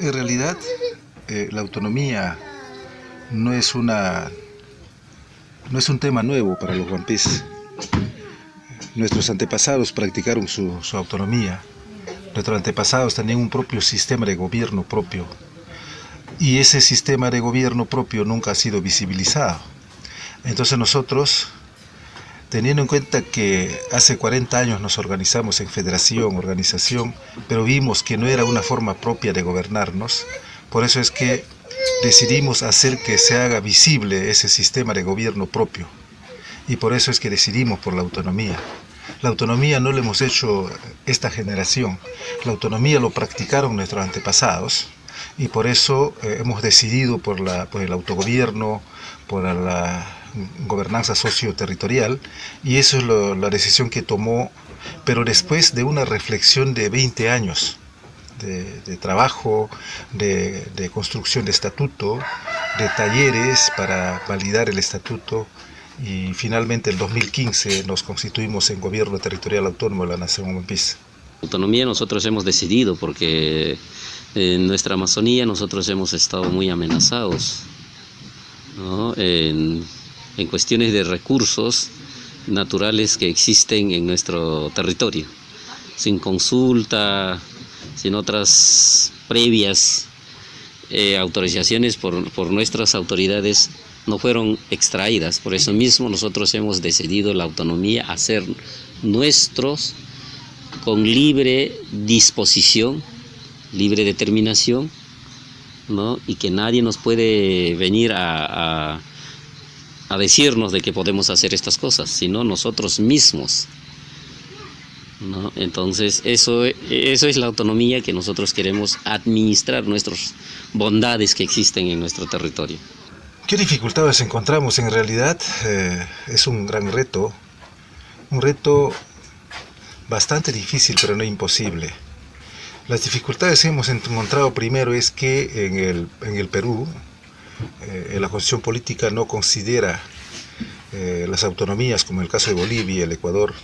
En realidad, eh, la autonomía no es una no es un tema nuevo para los guampís. Nuestros antepasados practicaron su, su, autonomía. Nuestros antepasados tenían un propio sistema de gobierno propio. Y ese sistema de gobierno propio nunca ha sido visibilizado. Entonces nosotros teniendo en cuenta que hace 40 años nos organizamos en federación, organización, pero vimos que no era una forma propia de gobernarnos, por eso es que decidimos hacer que se haga visible ese sistema de gobierno propio. Y por eso es que decidimos por la autonomía. La autonomía no lo hemos hecho esta generación, la autonomía lo practicaron nuestros antepasados y por eso eh, hemos decidido por, la, el autogobierno, por la gobernanza socioterritorial y eso es la decisión que tomó, pero después de una reflexión de 20 años de, trabajo, de, construcción de estatuto, de talleres para validar el estatuto y finalmente en 2015 nos constituimos en gobierno territorial autónomo de la Nación Huampis. Autonomía nosotros hemos decidido porque en nuestra Amazonía nosotros hemos estado muy amenazados en cuestiones de recursos naturales que existen en nuestro territorio, sin consulta, sin otras previas eh, autorizaciones por, por, nuestras autoridades no fueron extraídas. Por eso mismo nosotros hemos decidido la autonomía hacer nuestros con libre disposición, libre determinación, ¿no? y que nadie nos puede venir a, a decirnos de que podemos hacer estas cosas, sino nosotros mismos. ¿no? Entonces, eso, eso es la autonomía que nosotros queremos administrar nuestras bondades que existen en nuestro territorio. ¿Qué dificultades encontramos? En realidad eh, es un gran reto, un reto bastante difícil pero no imposible. Las dificultades que hemos encontrado primero es que en el, en el Perú, eh, la constitución política no considera eh, las autonomías, como en el caso de Bolivia el Ecuador,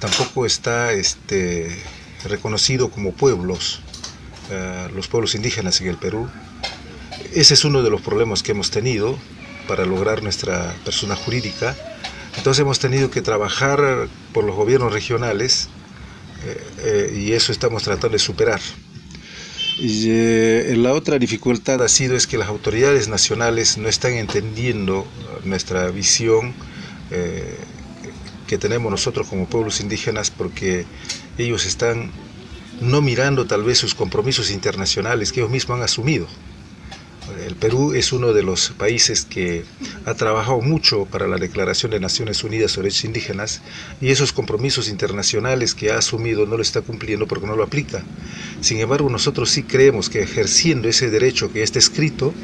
tampoco está este, reconocido como pueblos, los pueblos indígenas en el Perú. Ese es uno de los problemas que hemos tenido para lograr nuestra persona jurídica. Entonces hemos tenido que trabajar por los gobiernos regionales y eso estamos tratando de superar. Eh, la otra dificultad ha sido es que las autoridades nacionales no están entendiendo nuestra visión eh, que tenemos nosotros como pueblos indígenas porque ellos están no mirando tal vez sus compromisos internacionales que ellos mismos han asumido. El Perú es uno de los países que ha trabajado mucho para la Declaración de Naciones Unidas sobre Derechos Indígenas y esos compromisos internacionales que ha asumido no lo está cumpliendo porque no lo aplica. Sin embargo, nosotros sí creemos que ejerciendo ese derecho que está escrito,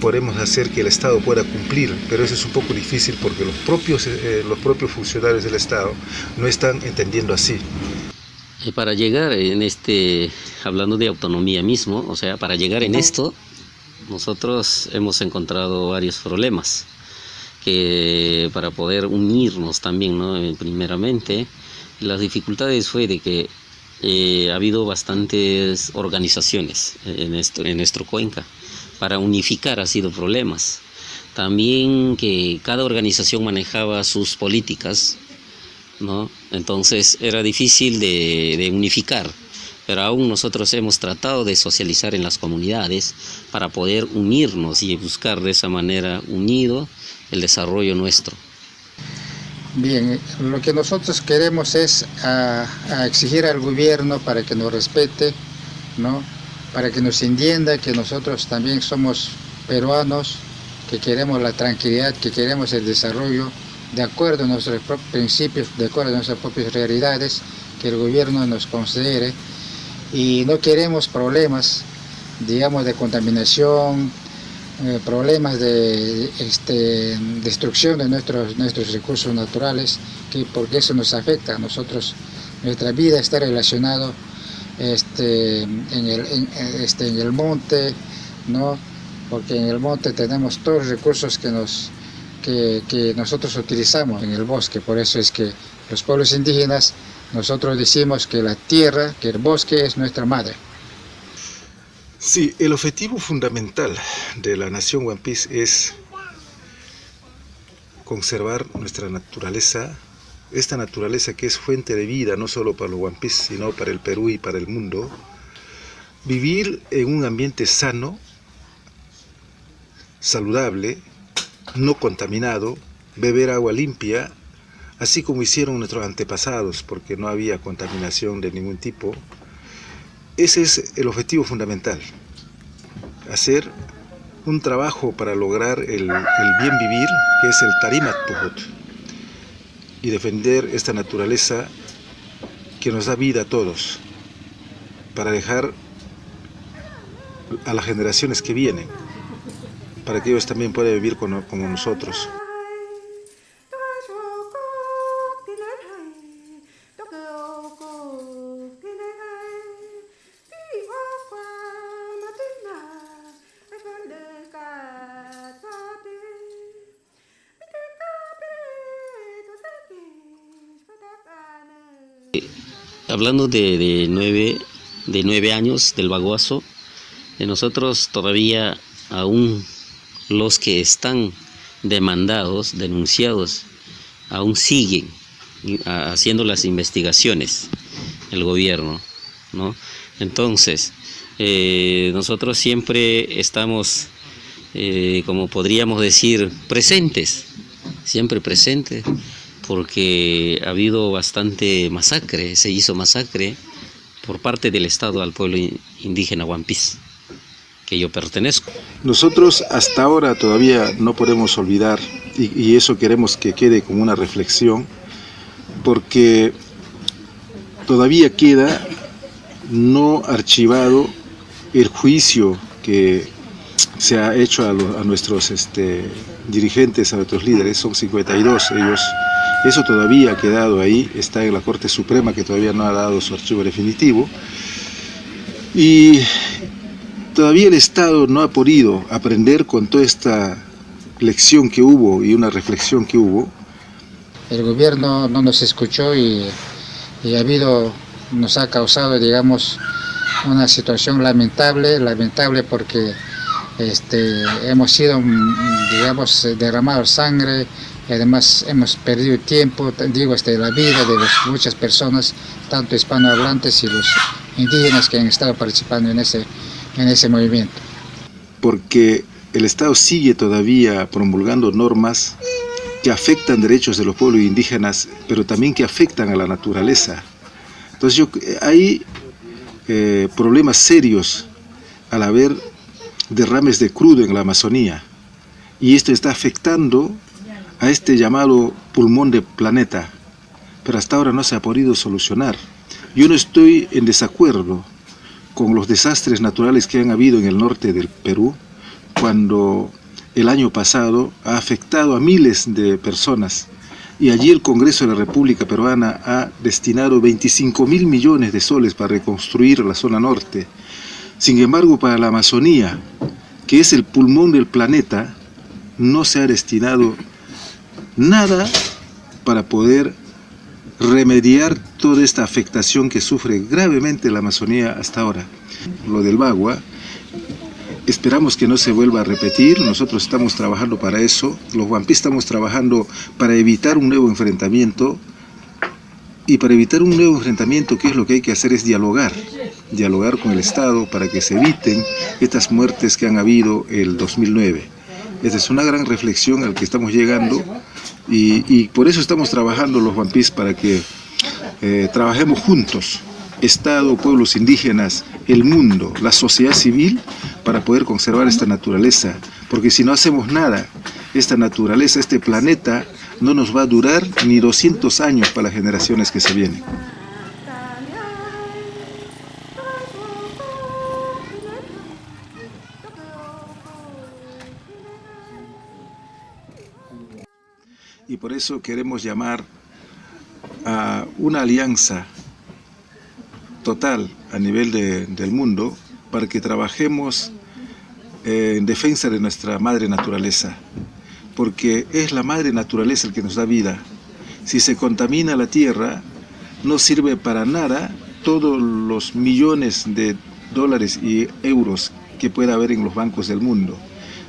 podemos hacer que el Estado pueda cumplir, pero eso es un poco difícil porque los propios, eh, los propios funcionarios del Estado no están entendiendo así. Para llegar en este, hablando de autonomía mismo, o sea, para llegar en esto, nosotros hemos encontrado varios problemas que para poder unirnos también, ¿no? Eh, primeramente, las dificultades fue de que eh, ha habido bastantes organizaciones en nuestro, en nuestro Cuenca. Para unificar ha sido problemas. También que cada organización manejaba sus políticas, ¿no? Entonces era difícil de unificar pero aún nosotros hemos tratado de socializar en las comunidades para poder unirnos y buscar de esa manera unido el desarrollo nuestro. Bien, lo que nosotros queremos es exigir al gobierno para que nos respete, ¿no? para que nos entienda que nosotros también somos peruanos, que queremos la tranquilidad, que queremos el desarrollo de acuerdo a nuestros propios principios, de acuerdo a nuestras propias realidades, que el gobierno nos considere y no queremos problemas, digamos, de contaminación, eh, problemas de este, destrucción de nuestros, nuestros recursos naturales, que, porque eso nos afecta a nosotros. Nuestra vida está relacionada este, en, el, este, en el monte, ¿no? porque en el monte tenemos todos los recursos que, nos, que, que nosotros utilizamos en el bosque, por eso es que los pueblos indígenas nosotros decimos que la tierra, que el bosque es nuestra madre. Sí, el objetivo fundamental de la nación One Piece es conservar nuestra naturaleza, esta naturaleza que es fuente de vida no solo para los One Piece, sino para el Perú y para el mundo, vivir en un ambiente sano, saludable, no contaminado, beber agua limpia, así como hicieron nuestros antepasados, porque no había contaminación de ningún tipo. Ese es el objetivo fundamental, hacer un trabajo para lograr el, bien vivir, que es el Tarimat Puhut, y defender esta naturaleza que nos da vida a todos, para dejar a las generaciones que vienen, para que ellos también puedan vivir como nosotros. Hablando de, de, nueve, de nueve años del baguazo, de nosotros todavía aún los que están demandados, denunciados, aún siguen haciendo las investigaciones el gobierno, ¿no? Entonces, eh, nosotros siempre estamos, eh, como podríamos decir, presentes, siempre presentes, porque ha habido bastante masacre, se hizo masacre por parte del Estado al pueblo indígena Huampis, que yo pertenezco. Nosotros hasta ahora todavía no podemos olvidar, y, y eso queremos que quede como una reflexión, porque todavía queda no archivado el juicio que se ha hecho a, nuestros este, dirigentes, a nuestros líderes, son 52 ellos eso todavía ha quedado ahí, está en la Corte Suprema que todavía no ha dado su archivo definitivo. Y todavía el Estado no ha podido aprender con toda esta lección que hubo y una reflexión que hubo. El gobierno no nos escuchó y, y ha habido, nos ha causado, digamos, una situación lamentable, lamentable porque este, hemos sido, digamos, derramado sangre, y además hemos perdido tiempo, digo, este, la vida de los, muchas personas, tanto hispanohablantes y los indígenas que han estado participando en ese, en ese movimiento. Porque el Estado sigue todavía promulgando normas que afectan derechos de los pueblos indígenas, pero también que afectan a la naturaleza. Entonces yo, hay eh, problemas serios al haber derrames de crudo en la Amazonía, y esto está afectando a este llamado pulmón del planeta, pero hasta ahora no se ha podido solucionar. Yo no estoy en desacuerdo con los desastres naturales que han habido en el norte del Perú, cuando el año pasado ha afectado a miles de personas y allí el Congreso de la República Peruana ha destinado 25 mil millones de soles para reconstruir la zona norte. Sin embargo, para la Amazonía, que es el pulmón del planeta, no se ha destinado nada para poder remediar toda esta afectación que sufre gravemente la Amazonía hasta ahora. Lo del Bagua, esperamos que no se vuelva a repetir, nosotros estamos trabajando para eso, los Guampí estamos trabajando para evitar un nuevo enfrentamiento, y para evitar un nuevo enfrentamiento, ¿qué es lo que hay que hacer? Es dialogar, dialogar con el Estado para que se eviten estas muertes que han habido el 2009. Esta es una gran reflexión al que estamos llegando y, por eso estamos trabajando los Piece para que eh, trabajemos juntos, Estado, pueblos indígenas, el mundo, la sociedad civil, para poder conservar esta naturaleza. Porque si no hacemos nada, esta naturaleza, este planeta, no nos va a durar ni 200 años para las generaciones que se vienen. y por eso queremos llamar a una alianza total a nivel de, del mundo para que trabajemos en defensa de nuestra madre naturaleza, porque es la madre naturaleza el que nos da vida. Si se contamina la tierra, no sirve para nada todos los millones de dólares y euros que pueda haber en los bancos del mundo,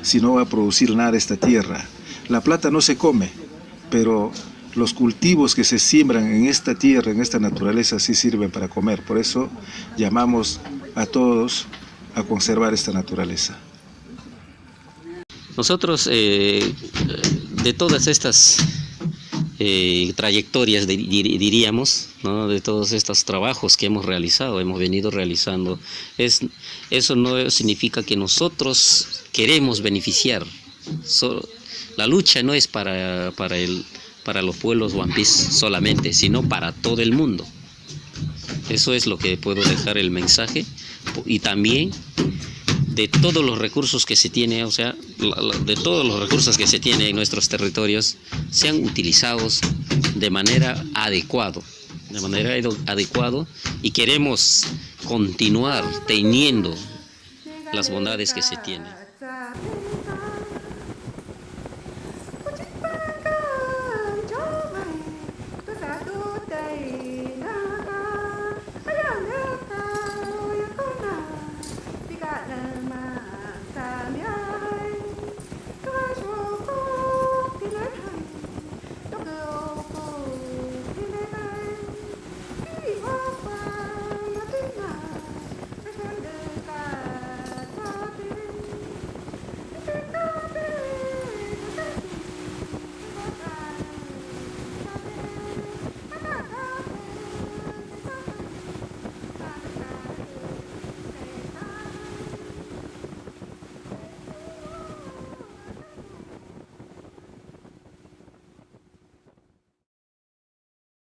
si no va a producir nada esta tierra. La plata no se come, pero los cultivos que se siembran en esta tierra, en esta naturaleza, sí sirven para comer. Por eso llamamos a todos a conservar esta naturaleza. Nosotros, eh, de todas estas eh, trayectorias, diríamos, de todos estos trabajos que hemos realizado, hemos venido realizando, es, eso no significa que nosotros queremos beneficiar. la lucha no es para, para, el, para los pueblos Piece solamente, sino para todo el mundo. Eso es lo que puedo dejar el mensaje y también de todos los recursos que se tiene, o sea, de todos los recursos que se tiene en nuestros territorios, sean utilizados de manera adecuada, de manera adecuada y queremos continuar teniendo las bondades que se tienen.